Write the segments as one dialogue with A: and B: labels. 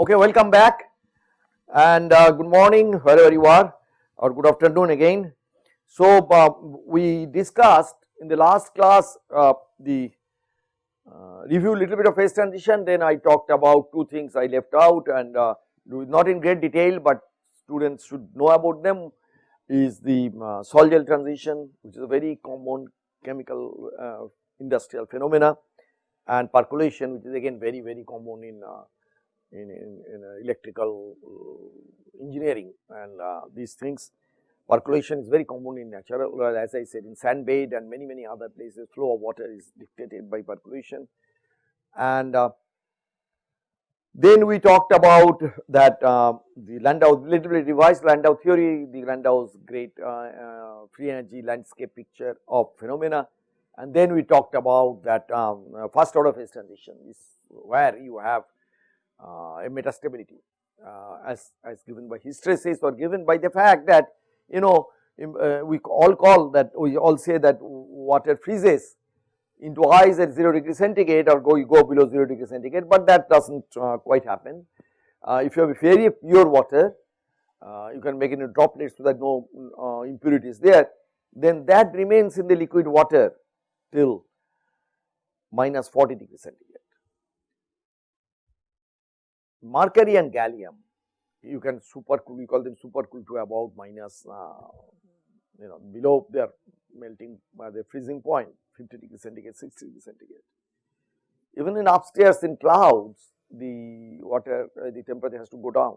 A: Okay, welcome back and uh, good morning wherever you are or good afternoon again. So, uh, we discussed in the last class uh, the uh, review little bit of phase transition then I talked about two things I left out and uh, not in great detail, but students should know about them is the uh, sol gel transition which is a very common chemical uh, industrial phenomena and percolation which is again very very common in in, in, in uh, electrical uh, engineering and uh, these things. Percolation is very common in natural well, as I said in sand bed and many many other places flow of water is dictated by percolation and then we talked about that uh, the Landau bit revised Landau theory, the Landau's great uh, uh, free energy landscape picture of phenomena and then we talked about that um, first order phase transition is where you have uh, metastability uh, as, as given by hysteresis or given by the fact that you know uh, we all call that we all say that water freezes into ice at 0 degree centigrade or go you go below 0 degree centigrade, but that does not quite happen. if you have a very pure water you can make it in droplets so that no impurities there then that remains in the liquid water till minus 40 degree centigrade. Mercury and gallium you can supercool we call them super cool to about minus uh, you know below their melting by the freezing point 50 degree centigrade 60 degree centigrade. Even in upstairs in clouds the water uh, the temperature has to go down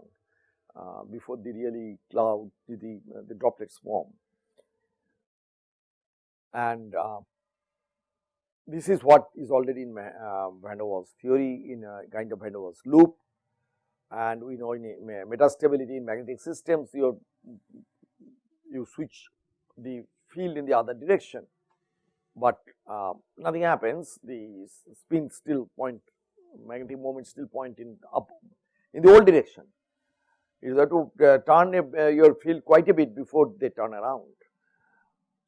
A: uh, before the really cloud the, the, uh, the droplets form. And uh, this is what is already in uh, Van der Waals theory in a kind of Van der Waals loop and we know in metastability in magnetic systems you you switch the field in the other direction, but uh, nothing happens the spin still point magnetic moment still point in up in the old direction. You have to uh, turn a, uh, your field quite a bit before they turn around.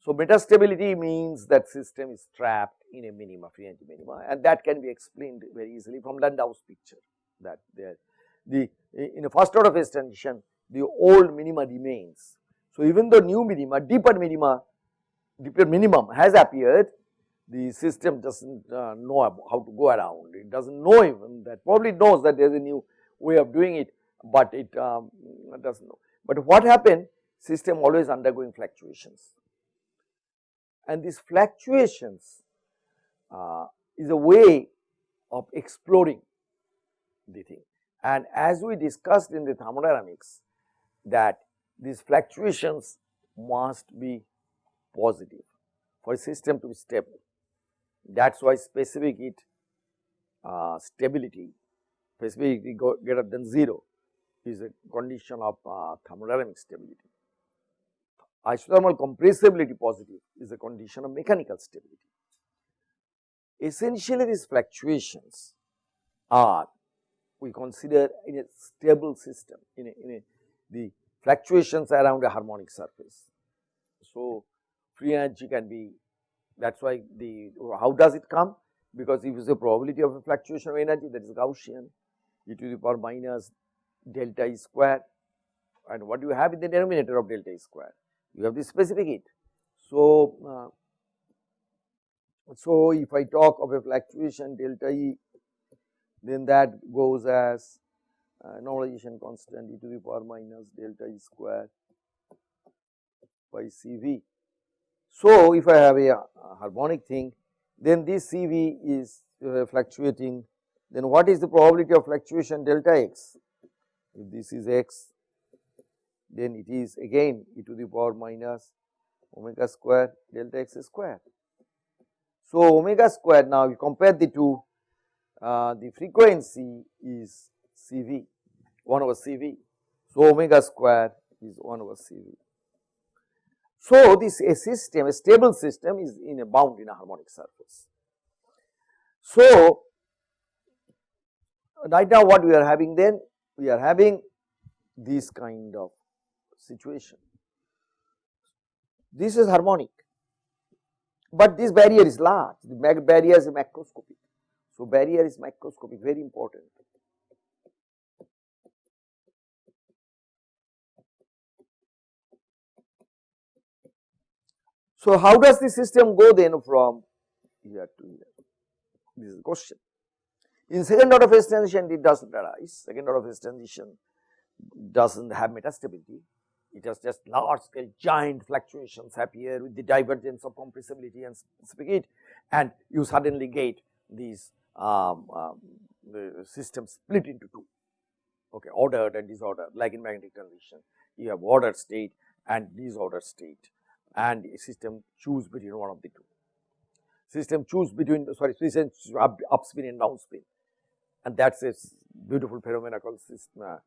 A: So, metastability means that system is trapped in a minima free energy minima and that can be explained very easily from Landau's picture that there the in a first order phase transition the old minima remains. So, even though new minima deeper minima deeper minimum has appeared the system does not uh, know how to go around it does not know even that probably knows that there is a new way of doing it, but it um, does not know. But what happened system always undergoing fluctuations and these fluctuations uh, is a way of exploring the thing. And as we discussed in the thermodynamics that these fluctuations must be positive for a system to be stable. That is why specific heat uh, stability, specific greater than 0 is a condition of uh, thermodynamic stability isothermal compressibility positive is a condition of mechanical stability. Essentially these fluctuations are we consider in a stable system in a, in a the fluctuations around a harmonic surface. So, free energy can be that is why the how does it come because if it is a probability of a fluctuation of energy that is Gaussian e to the power minus delta E square and what do you have in the denominator of delta E square you have the specific heat. So, uh, so if I talk of a fluctuation delta E then that goes as uh, normalization constant e to the power minus delta E square by CV. So, if I have a, a harmonic thing then this CV is uh, fluctuating then what is the probability of fluctuation delta x if this is x then it is again e to the power minus omega square delta x square. So, omega square now you compare the two uh, the frequency is CV 1 over CV. So, omega square is 1 over CV. So, this a system a stable system is in a bound in a harmonic surface. So, right now what we are having then we are having this kind of situation. This is harmonic, but this barrier is large, the barrier is macroscopic. So, barrier is microscopic very important. So, how does the system go then from here to here? This is the question. In second order phase transition it does not arise, second order phase transition does not have metastability, it has just large scale giant fluctuations appear with the divergence of compressibility and speed and you suddenly get these um, um, the system split into two, okay, ordered and disordered like in magnetic transition. You have ordered state and disordered state and system choose between one of the two. System choose between sorry system up, up spin and down spin and that is a beautiful phenomena called system, uh,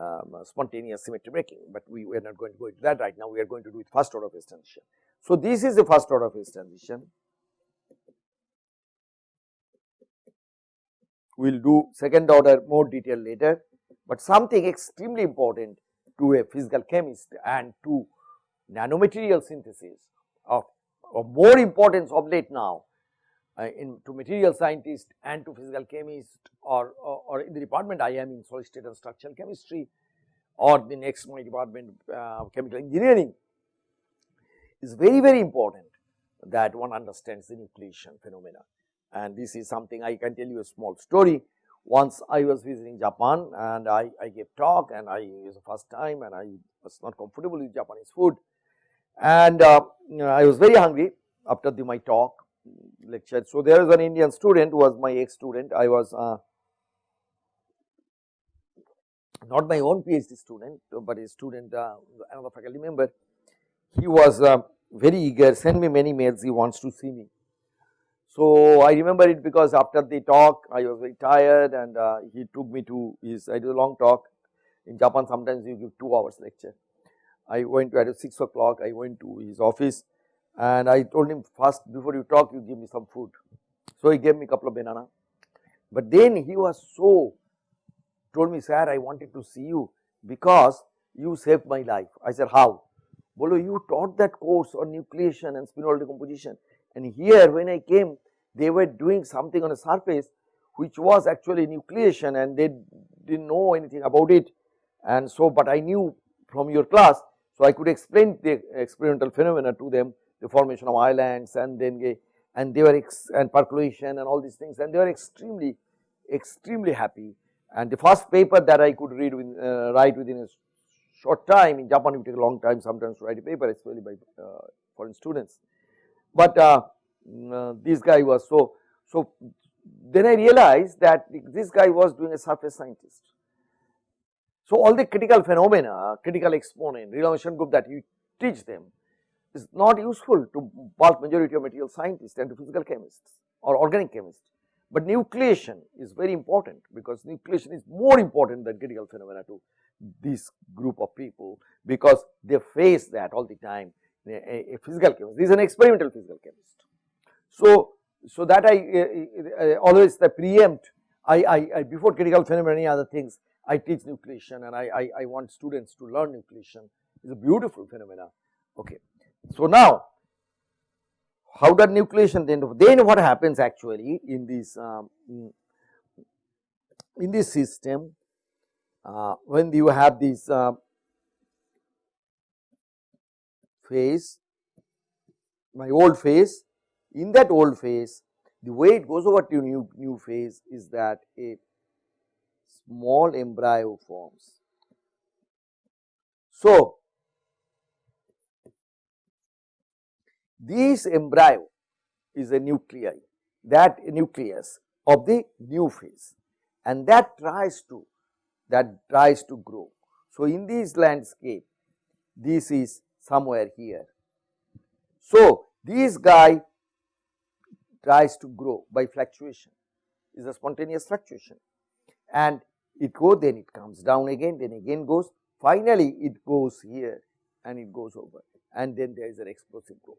A: um, spontaneous symmetry breaking, but we, we are not going to go into that right now, we are going to do it first order phase transition. So, this is the first order phase transition. We will do second order more detail later, but something extremely important to a physical chemist and to nanomaterial synthesis of, of more importance of late now uh, in to material scientist and to physical chemist or, or, or, in the department I am in solid state and structural chemistry or the next my department uh, chemical engineering is very very important that one understands the nucleation phenomena and this is something I can tell you a small story. Once I was visiting Japan and I, I gave talk and I it was the first time and I was not comfortable with Japanese food and uh, I was very hungry after the, my talk lecture. So, there is an Indian student who was my ex student, I was uh, not my own PhD student, but a student uh, another faculty member. He was uh, very eager, send me many mails, he wants to see me. So, I remember it because after the talk I was very tired and uh, he took me to his, I did a long talk in Japan sometimes you give 2 hours lecture. I went to at 6 o'clock I went to his office and I told him first before you talk you give me some food. So, he gave me a couple of banana, but then he was so told me sir I wanted to see you because you saved my life. I said how? Bolo you taught that course on nucleation and spinodal decomposition and here when I came they were doing something on a surface which was actually nucleation and they did not know anything about it and so but I knew from your class so I could explain the experimental phenomena to them the formation of islands and then and they were and percolation and all these things and they were extremely extremely happy and the first paper that I could read with, uh, write within a short time in Japan it take a long time sometimes to write a paper especially by uh, foreign students. But uh, mm, uh, this guy was so, so then I realized that this guy was doing a surface scientist. So all the critical phenomena, critical exponent, renormalization group that you teach them is not useful to bulk majority of material scientists and to physical chemists or organic chemists. But nucleation is very important because nucleation is more important than critical phenomena to this group of people because they face that all the time a, a physical chemist, this is an experimental physical chemist. So, so that I uh, uh, always the preempt I, I, before critical phenomena any other things I teach nucleation and I, I, I want students to learn nucleation is a beautiful phenomena okay. So, now how does nucleation then then what happens actually in this um, in this system uh, when you have this uh, phase my old phase in that old phase the way it goes over to new new phase is that a small embryo forms. So, This embryo is a nuclei that nucleus of the new phase and that tries to that tries to grow. So, in this landscape this is somewhere here. So, this guy tries to grow by fluctuation is a spontaneous fluctuation and it goes then it comes down again then again goes finally it goes here and it goes over and then there is an explosive growth.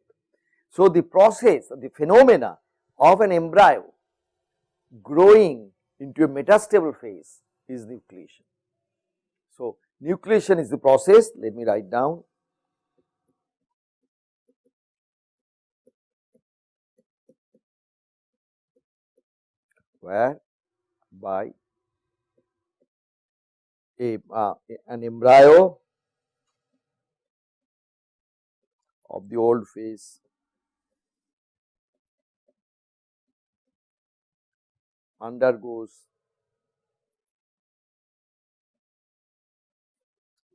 A: So, the process the phenomena of an embryo growing into a metastable phase is nucleation. So, nucleation is the process let me write down where? By a uh, an embryo of the old phase undergoes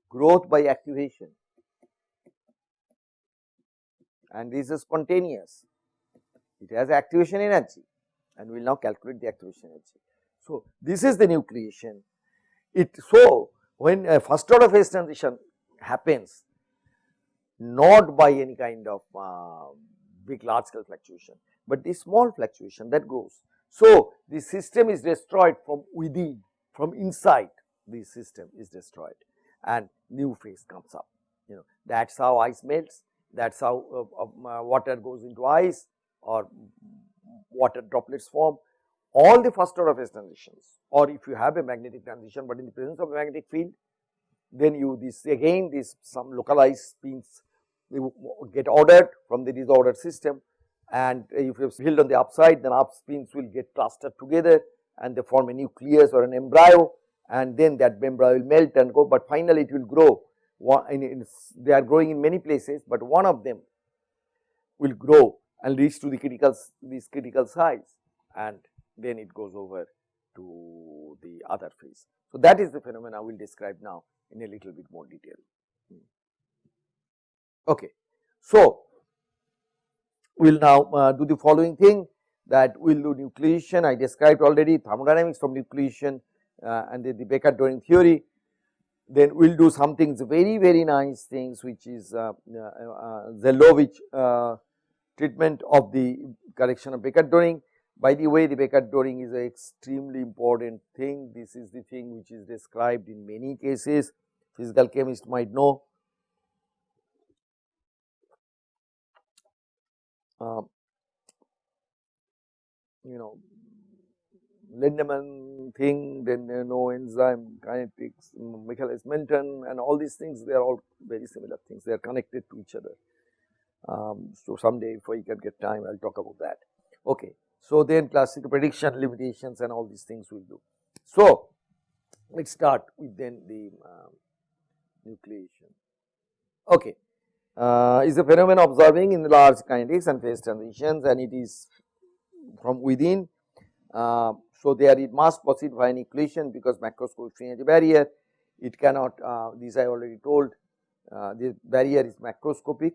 A: growth by activation and this is spontaneous, it has activation energy and we will now calculate the activation energy. So, this is the nucleation. It so when a first order phase transition happens not by any kind of uh, big large scale fluctuation, but the small fluctuation that goes. So, the system is destroyed from within from inside the system is destroyed and new phase comes up you know that is how ice melts that is how uh, uh, water goes into ice or water droplets form all the first order phase transitions. Or if you have a magnetic transition, but in the presence of a magnetic field then you this again this some localized spins get ordered from the disordered system. And if you field on the upside then up spins will get clustered together and they form a nucleus or an embryo. And then that embryo will melt and go, but finally it will grow. In, in, they are growing in many places, but one of them will grow and reach to the critical this critical size and then it goes over to the other phase. So, that is the phenomena we will describe now in a little bit more detail. Hmm. Okay. So, we will now uh, do the following thing that we will do nucleation I described already thermodynamics from nucleation uh, and the, the Becker-Doring theory. Then we will do some things very very nice things which is uh, uh, Zeldovich treatment of the correction of Becker-Doring. By the way, the Becker-Doring is an extremely important thing. This is the thing which is described in many cases. Physical chemist might know. Um, you know, Lindemann thing, then you know enzyme kinetics, Michaelis-Menten and all these things they are all very similar things, they are connected to each other. Um, so someday if I can get time I will talk about that. Okay. So then classical prediction limitations and all these things we will do. So let us start with then the um, nucleation. Okay. Uh, is a phenomenon observing in large kinetics and phase transitions and it is from within uh, so, there it must proceed via nucleation because macroscopic free energy barrier it cannot uh, this I already told uh, the barrier is macroscopic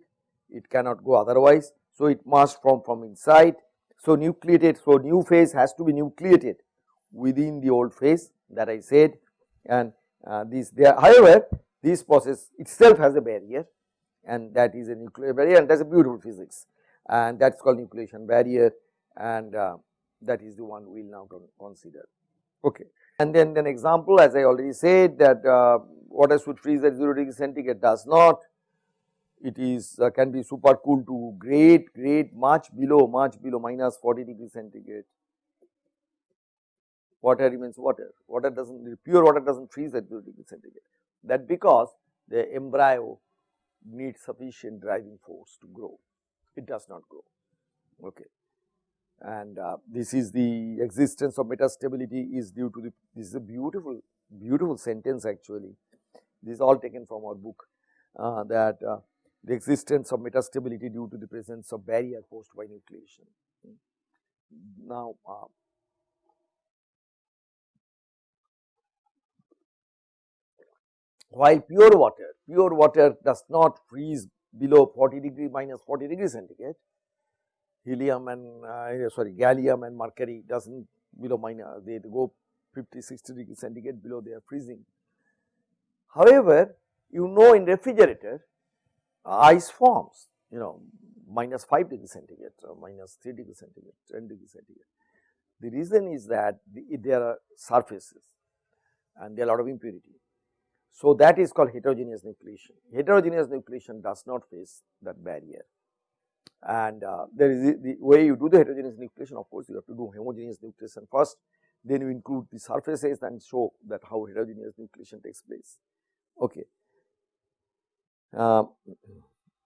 A: it cannot go otherwise. So, it must form from inside. So, nucleated so new phase has to be nucleated within the old phase that I said and uh, this there however this process itself has a barrier and that is a nuclear barrier and that is a beautiful physics and that is called nucleation barrier and uh, that is the one we will now consider. Okay. And then an example as I already said that uh, water should freeze at 0 degree centigrade does not, it is uh, can be super cool to great, great much below, much below minus 40 degree centigrade. Water remains water, water does not, pure water does not freeze at 0 degree centigrade. That because the embryo needs sufficient driving force to grow, it does not grow. Okay and uh, this is the existence of metastability is due to the this is a beautiful beautiful sentence actually this is all taken from our book uh, that uh, the existence of metastability due to the presence of barrier caused by nucleation. Now, uh, while pure water, pure water does not freeze below 40 degree minus 40 degree centigrade, helium and uh, sorry gallium and mercury does not below minus they go 50 60 degree centigrade below they are freezing. However, you know in refrigerator ice forms you know minus 5 degree centigrade or minus 3 degree centigrade 10 degree centigrade. The reason is that the, there are surfaces and there are a lot of impurity. So, that is called heterogeneous nucleation. Heterogeneous nucleation does not face that barrier and uh, there is the, the, way you do the heterogeneous nucleation of course you have to do homogeneous nucleation first then you include the surfaces and show that how heterogeneous nucleation takes place okay. Uh,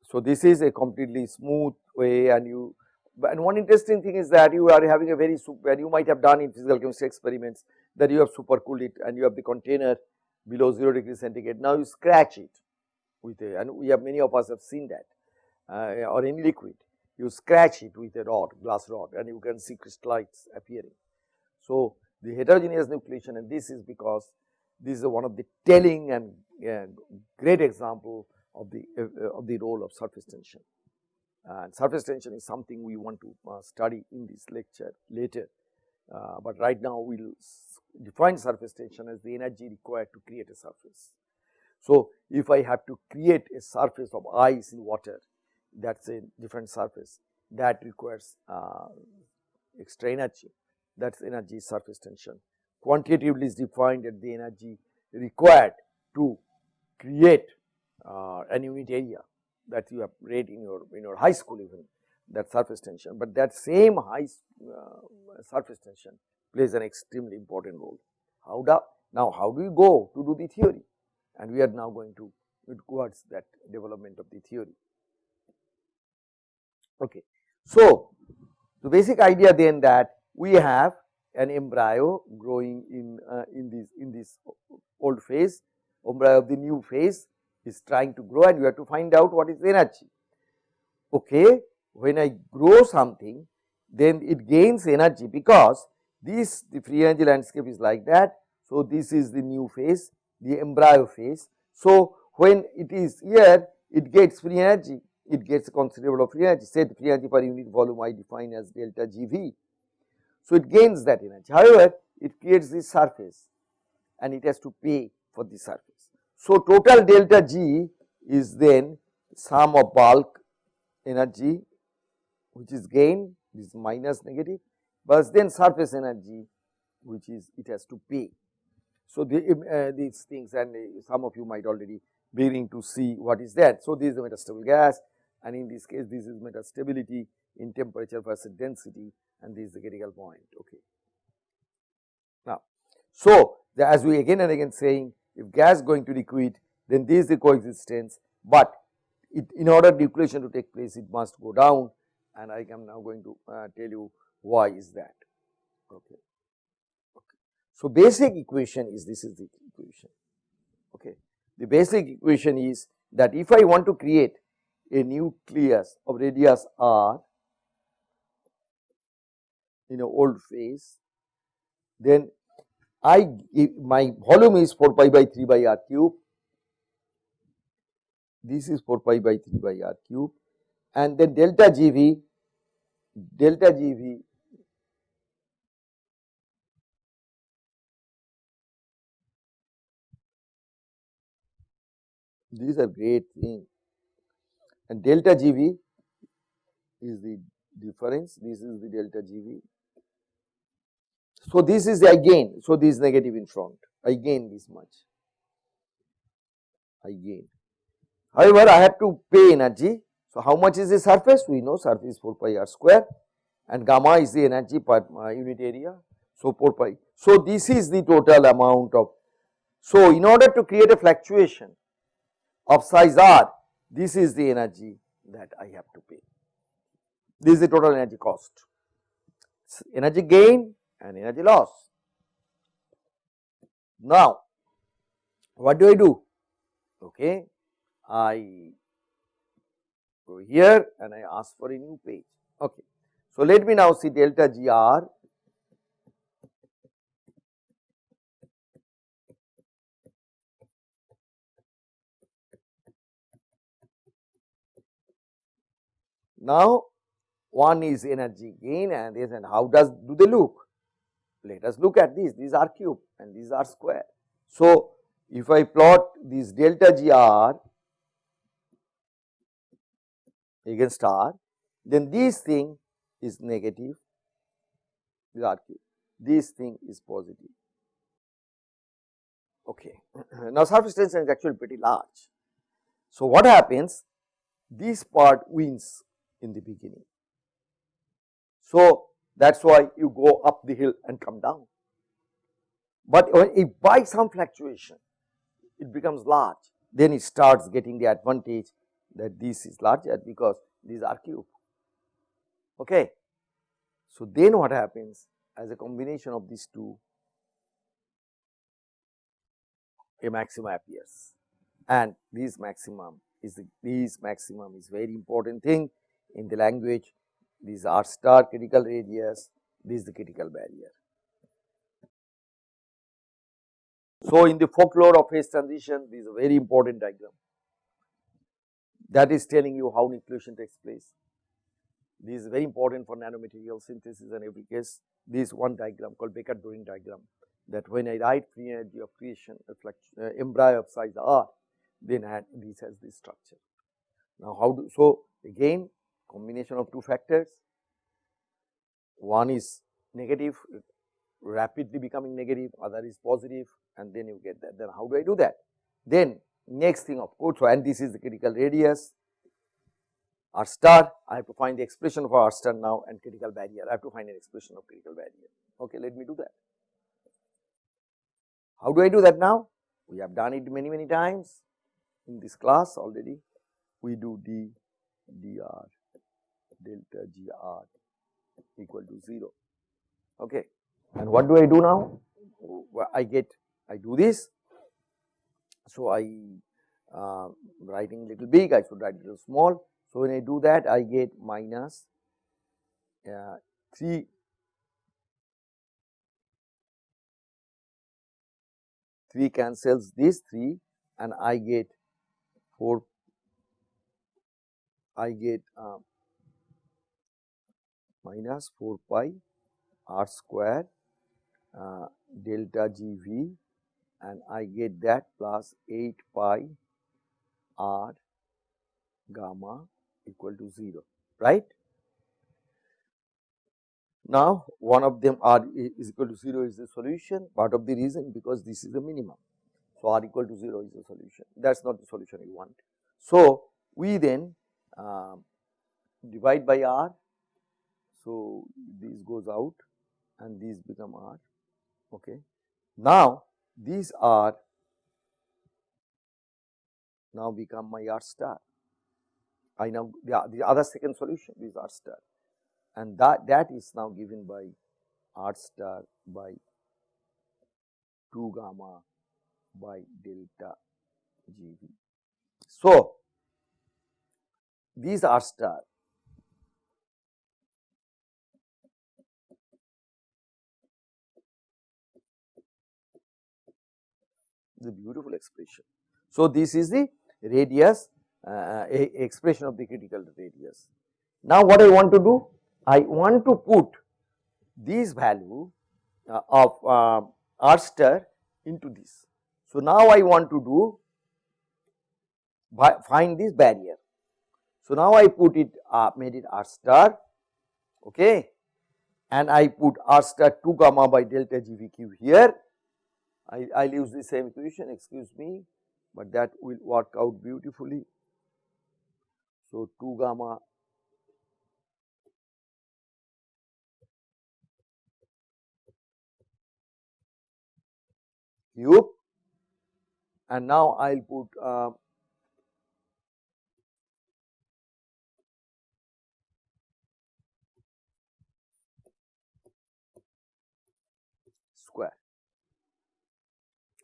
A: so this is a completely smooth way and you and one interesting thing is that you are having a very super and you might have done in physical chemistry experiments that you have supercooled it and you have the container below 0 degree centigrade now you scratch it with a and we have many of us have seen that uh, or in liquid you scratch it with a rod glass rod and you can see crystallites appearing. So, the heterogeneous nucleation and this is because this is one of the telling and uh, great example of the uh, of the role of surface tension. And surface tension is something we want to uh, study in this lecture later, uh, but right now we will define surface tension as the energy required to create a surface. So, if I have to create a surface of ice in water that is a different surface that requires uh, extra energy that is energy surface tension. Quantitatively is defined as the energy required to create uh, an unit area that you have read in your in your high school even that surface tension, but that same high uh, surface tension plays an extremely important role. How do now how do we go to do the theory and we are now going to towards that development of the theory. Okay. So, the basic idea then that we have an embryo growing in uh, in this in this old phase embryo of the new phase is trying to grow and you have to find out what is energy. Okay, when I grow something then it gains energy because this the free energy landscape is like that. So, this is the new phase the embryo phase. So, when it is here it gets free energy it gets a considerable free energy say the free energy per unit volume I define as delta GV. So, it gains that energy however, it creates this surface and it has to pay for the surface. So, total delta G is then sum of bulk energy which is gain this minus negative but then surface energy which is it has to pay. So, the, uh, these things and uh, some of you might already beginning to see what is that. So, this is the metastable gas and in this case this is metastability in temperature versus density and this is the critical point. Okay. Now, so the, as we again and again saying if gas going to liquid then this is the coexistence, but it, in order nucleation to take place it must go down and I am now going to uh, tell you why is that. Okay. okay. So, basic equation is this is the equation. Okay. The basic equation is that if I want to create a nucleus of radius r in a old phase, then I my volume is 4 pi by 3 by r cube, this is 4 pi by 3 by r cube. And then delta GV, delta GV these are great things and delta GV is the difference, this is the delta GV. So, this is again, so this is negative in front, I gain this much, I gain. However, I have to pay energy. So, how much is the surface? We know surface 4 pi r square and gamma is the energy per uh, unit area. So, 4 pi. So, this is the total amount of. So, in order to create a fluctuation of size r, this is the energy that I have to pay. This is the total energy cost, energy gain and energy loss. Now, what do I do? Okay, I go here and I ask for a new page. Okay. So, let me now see delta GR Now, one is energy gain and this and how does do they look? Let us look at this, these are cube and these are square. So, if I plot this delta GR against R, then this thing is negative, this R cube, this thing is positive. Okay. now, surface tension is actually pretty large. So, what happens? This part wins in the beginning. So, that is why you go up the hill and come down. But if by some fluctuation it becomes large, then it starts getting the advantage that this is larger because these are cube. Okay. So, then what happens as a combination of these two a maximum appears and this maximum is the, this maximum is very important thing in the language these are star critical radius, this is the critical barrier. So, in the folklore of phase transition this is a very important diagram that is telling you how nucleation takes place. This is very important for nanomaterial synthesis and every case this one diagram called Becker-Doring diagram that when I write free energy of creation uh, embryo of size r then this has this structure. Now how do so again combination of two factors. One is negative rapidly becoming negative other is positive and then you get that. Then how do I do that? Then next thing of course and this is the critical radius. R star I have to find the expression for R star now and critical barrier. I have to find an expression of critical barrier. Okay let me do that. How do I do that now? We have done it many many times in this class already. We do d dr delta gr equal to 0 okay. And what do I do now? I get I do this. So I uh, writing little big I should write little small. So when I do that I get minus uh, 3 3 cancels this 3 and I get 4 I get uh, minus 4 pi r square uh, delta g v and I get that plus 8 pi r gamma equal to 0 right. Now one of them r is equal to 0 is the solution part of the reason because this is the minimum. So r equal to 0 is the solution that is not the solution you want. So we then uh, divide by r so these goes out and these become r okay. Now these are now become my R star. I now the, the other second solution is R star and that that is now given by R star by 2 gamma by delta GV. So, these R star the beautiful expression. So, this is the radius uh, expression of the critical radius. Now, what I want to do? I want to put this value uh, of uh, R star into this. So, now I want to do find this barrier. So, now I put it uh, made it R star okay and I put R star 2 gamma by delta GVQ here I'll use the same equation excuse me, but that will work out beautifully. So, 2 gamma cube and now I will put uh,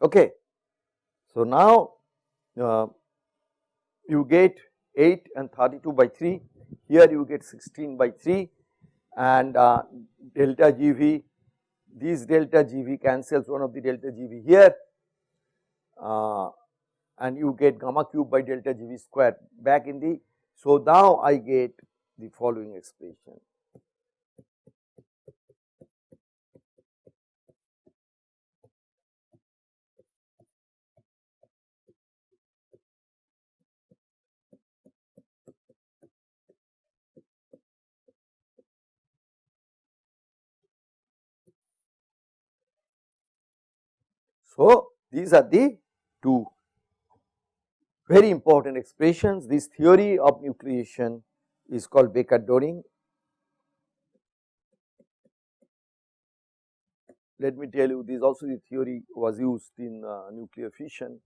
A: Okay. So, now uh, you get 8 and 32 by 3, here you get 16 by 3 and uh, delta GV, these delta GV cancels one of the delta GV here. Uh, and you get gamma cube by delta GV square back in the, so now I get the following expression So, these are the two very important expressions. This theory of nucleation is called Becker-Doring. Let me tell you this also the theory was used in uh, nuclear fission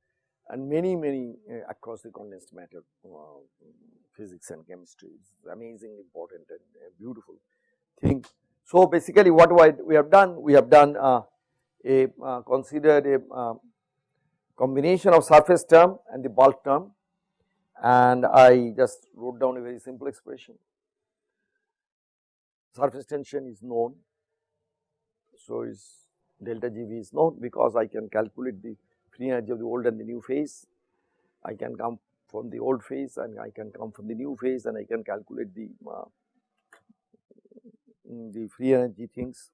A: and many many uh, across the condensed matter uh, physics and chemistry is amazingly important and uh, beautiful thing. So, basically what we have done we have done uh, a uh, considered a uh, combination of surface term and the bulk term and I just wrote down a very simple expression. Surface tension is known, so is delta GV is known because I can calculate the free energy of the old and the new phase. I can come from the old phase and I can come from the new phase and I can calculate the uh, the free energy things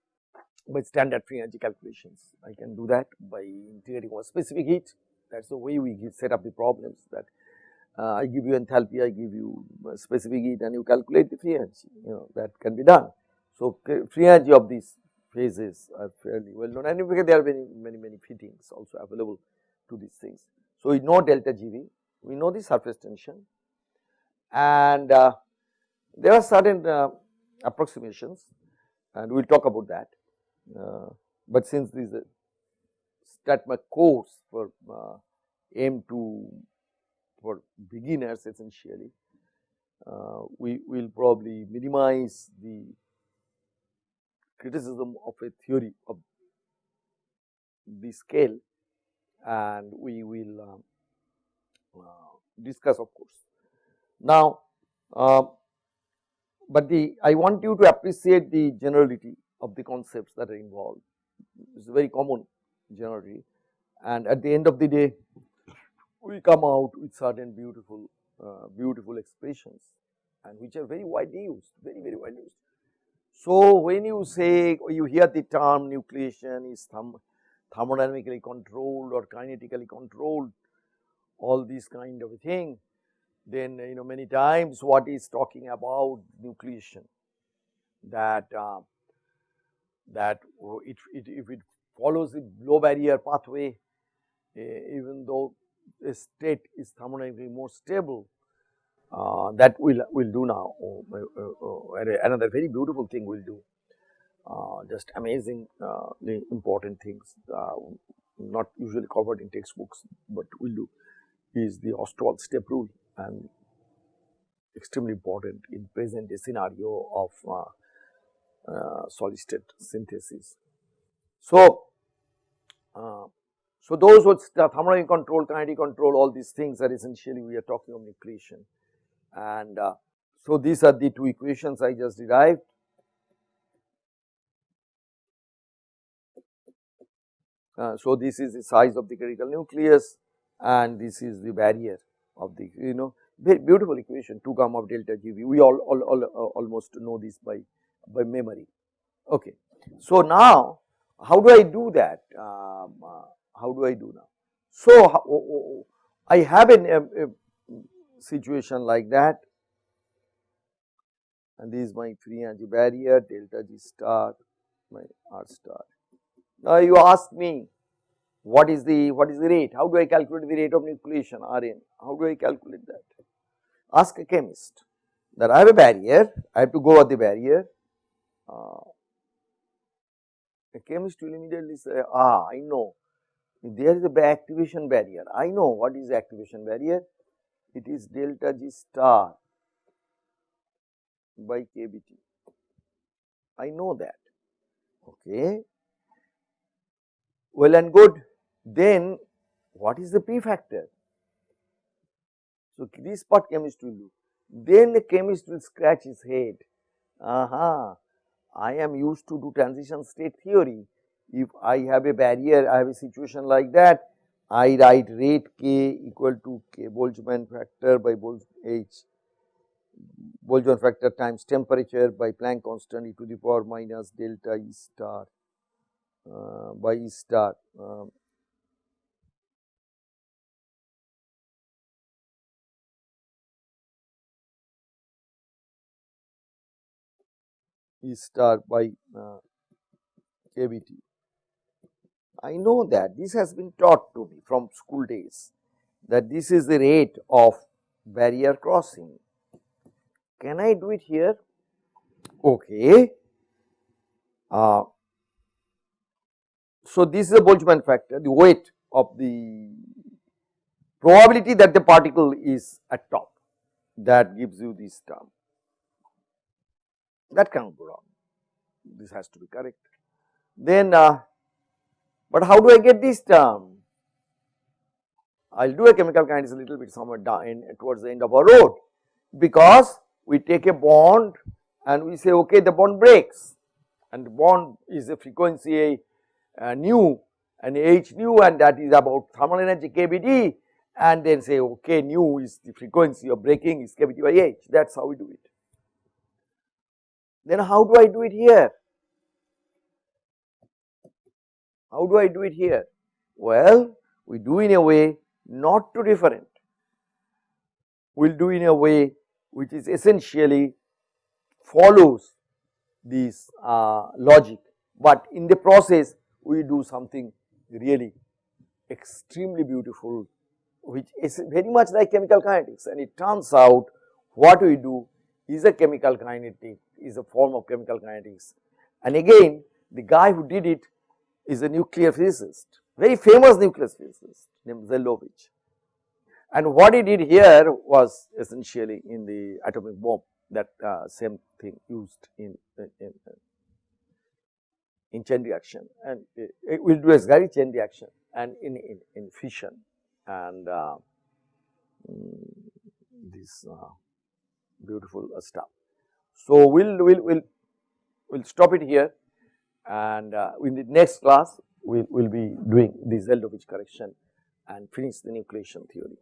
A: by standard free energy calculations. I can do that by integrating one specific heat that is the way we set up the problems that uh, I give you enthalpy, I give you specific heat and you calculate the free energy you know that can be done. So, free energy of these phases are fairly well known and there are many many many fittings also available to these things. So, we know delta GV, we know the surface tension and uh, there are certain uh, approximations and we will talk about that. Uh, but since a StatMech course for uh, aim to for beginners essentially, uh, we will probably minimize the criticism of a theory of the scale and we will um, uh, discuss of course. Now, uh, but the I want you to appreciate the generality of the concepts that are involved. It is very common generally and at the end of the day we come out with certain beautiful uh, beautiful expressions and which are very widely used very very widely used. So, when you say you hear the term nucleation is therm thermodynamically controlled or kinetically controlled all these kind of thing then you know many times what is talking about nucleation that uh, that it, it, if it follows the low barrier pathway uh, even though the state is thermodynamically more stable uh, that will will do now. Oh, uh, uh, another very beautiful thing we will do. Uh, just amazing important things not usually covered in textbooks but we will do is the Ostwald step rule and extremely important in present scenario of uh, uh, solid state synthesis. So, uh, so those with thermodynamic control, kinetic control, all these things are essentially we are talking of nucleation. And uh, so these are the two equations I just derived. Uh, so this is the size of the critical nucleus and this is the barrier of the you know very beautiful equation 2 gamma of delta GV we all, all, all uh, almost know this by by memory. Okay. So, now how do I do that um, uh, how do I do now. So, I have an, a, a situation like that and this is my free energy barrier delta G star my R star. Now, you ask me what is the what is the rate how do I calculate the rate of nucleation Rn how do I calculate that ask a chemist that I have a barrier I have to go at the barrier uh, a chemist will immediately say ah I know. There is a activation barrier. I know what is activation barrier. It is delta G star by KBT I know that. Okay. Well and good. Then what is the P factor? So, this part chemist will do. Then the chemist will scratch his head. Aha, I am used to do transition state theory. If I have a barrier, I have a situation like that, I write rate K equal to K Boltzmann factor by Bolz H Boltzmann factor times temperature by Planck constant e to the power minus delta E star uh, by E star. Um, E star by uh, KBT. I know that this has been taught to me from school days that this is the rate of barrier crossing. Can I do it here? Okay. Uh, so, this is the Boltzmann factor, the weight of the probability that the particle is at top that gives you this term that cannot go wrong this has to be correct. Then uh, but how do I get this term? I will do a chemical kinetics a little bit somewhere down towards the end of our road because we take a bond and we say okay the bond breaks and bond is a frequency uh, nu and h nu and that is about thermal energy kBT and then say okay nu is the frequency of breaking is kBT by h that is how we do it. Then how do I do it here? How do I do it here? Well, we do in a way not too different. We will do in a way which is essentially follows this uh, logic, but in the process we do something really extremely beautiful which is very much like chemical kinetics and it turns out what we do is a chemical kinetic is a form of chemical kinetics. And again the guy who did it is a nuclear physicist very famous nuclear physicist named Zeldovich. and what he did here was essentially in the atomic bomb that uh, same thing used in, in, in, in chain reaction. And it, it will do a very chain reaction and in, in, in fission. And uh, mm, this uh, beautiful uh, stuff. So, we will we'll, we'll, we'll stop it here and uh, in the next class we will we'll be doing the Zeldovich correction and finish the nucleation theory.